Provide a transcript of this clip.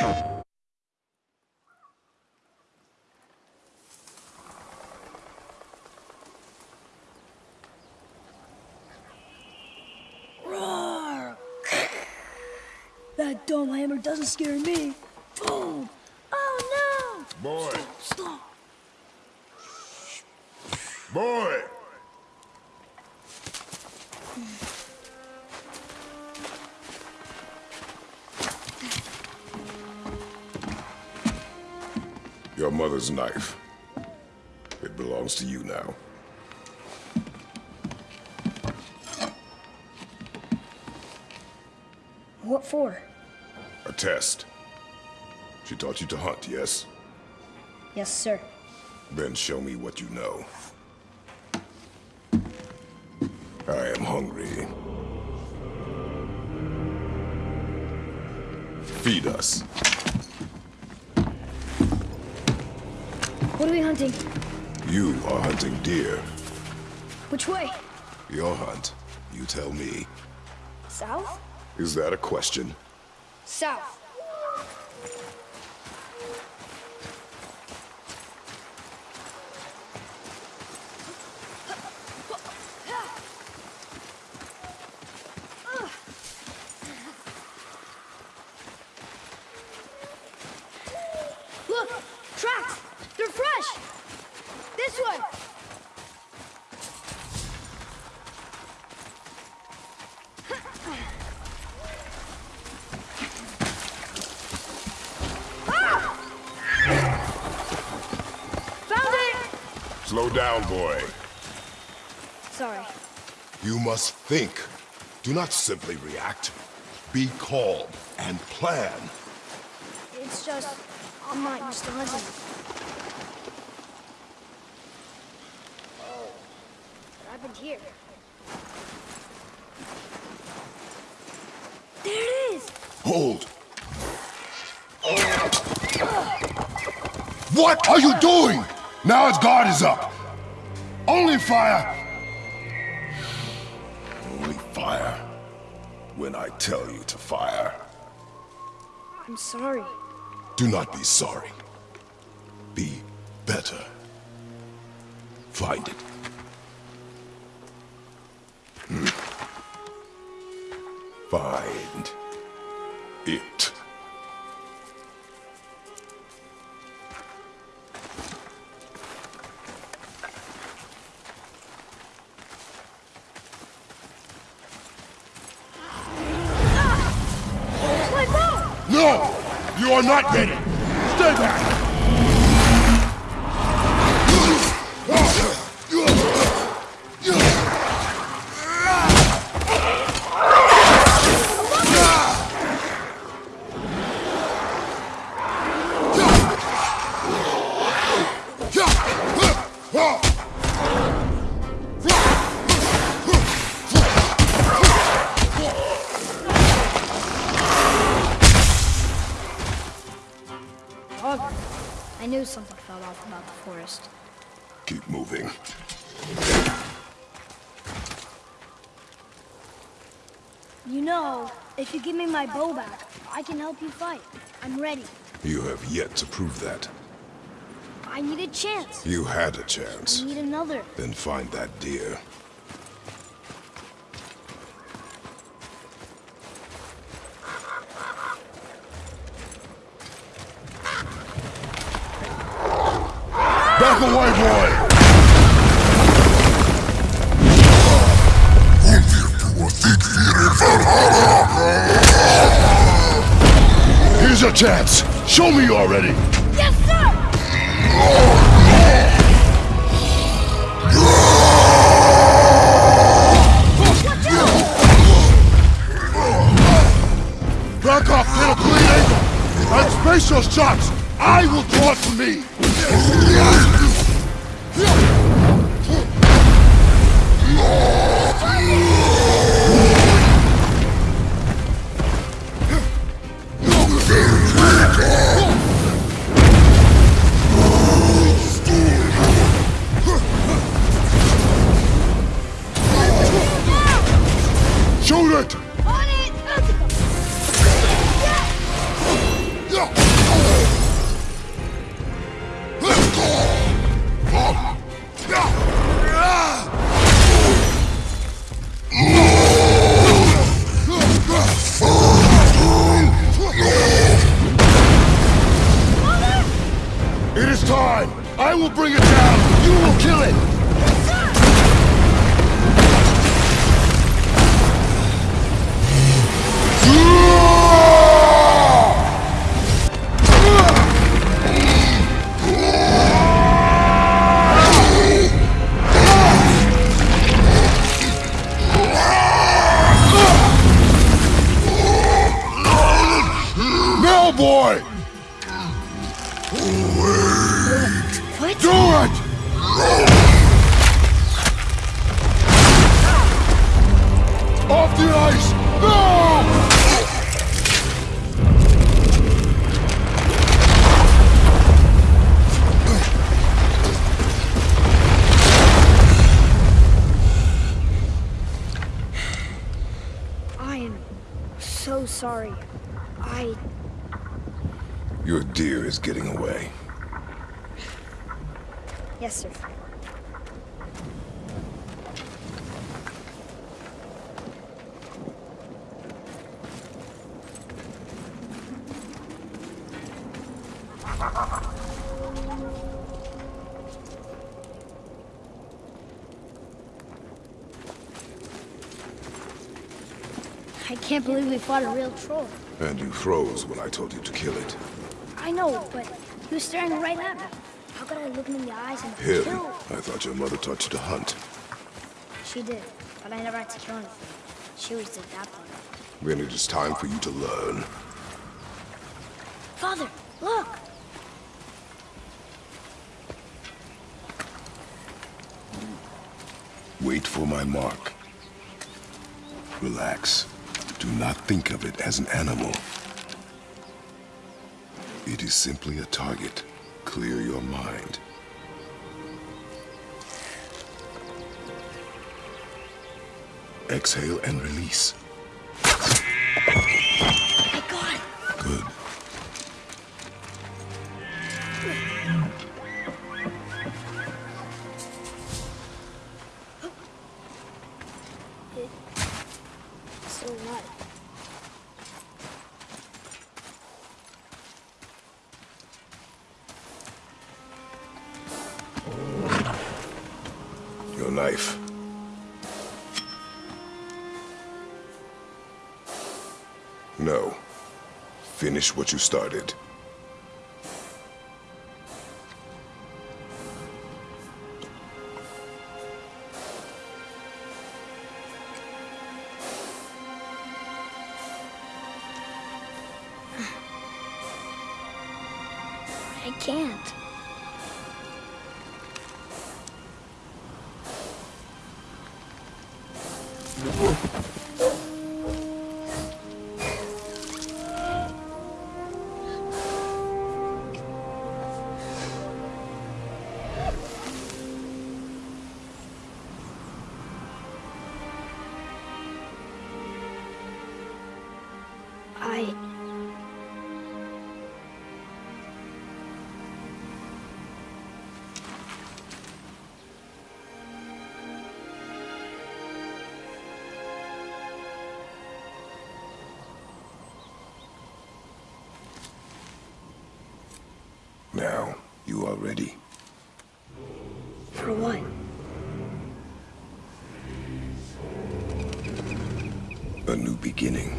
Roar! That dumb hammer doesn't scare me. Boom! Oh Boy, no! Stop! boy! Mother's knife. It belongs to you now. What for? A test. She taught you to hunt, yes? Yes, sir. Then show me what you know. I am hungry. Feed us. What are we hunting? You are hunting deer. Which way? Your hunt. You tell me. South? Is that a question? South. Look! Tracks! They're fresh! This way! Ah! Found it! Slow down, boy. Sorry. You must think. Do not simply react. Be calm and plan. It's just, I'm not used to. Oh, what happened here? There it is! Hold. What are you doing? Now his guard is up. Only fire. Only fire. When I tell you to fire. I'm sorry. Do not be sorry. Be better. Find it. Hmm. Find it. You are not ready! Stay back! Knew something fell off about the forest. Keep moving. You know, if you give me my bow back, I can help you fight. I'm ready. You have yet to prove that. I need a chance. You had a chance. I need another. Then find that deer. Back away, boy! Here's your chance. Show me you're ready. Yes, sir! Back off, get a clean angle! Space your shots! I will draw for me! time! I will bring it down! You will kill it! Off the ice! No! I am so sorry. I... Your deer is getting away. Yes, sir. I can't believe we fought a real troll. And you froze when I told you to kill it. I know, but he was staring right at me. How could I look him in the eyes and Him? kill? I thought your mother taught you to hunt. She did, but I never had to kill anything. She always did that part. Then it is time for you to learn. Father, look! Wait for my mark. Relax. Do not think of it as an animal. It is simply a target. Clear your mind. Exhale and release. Knife. No. Finish what you started. I can't. I... Now, you are ready. For what? A new beginning.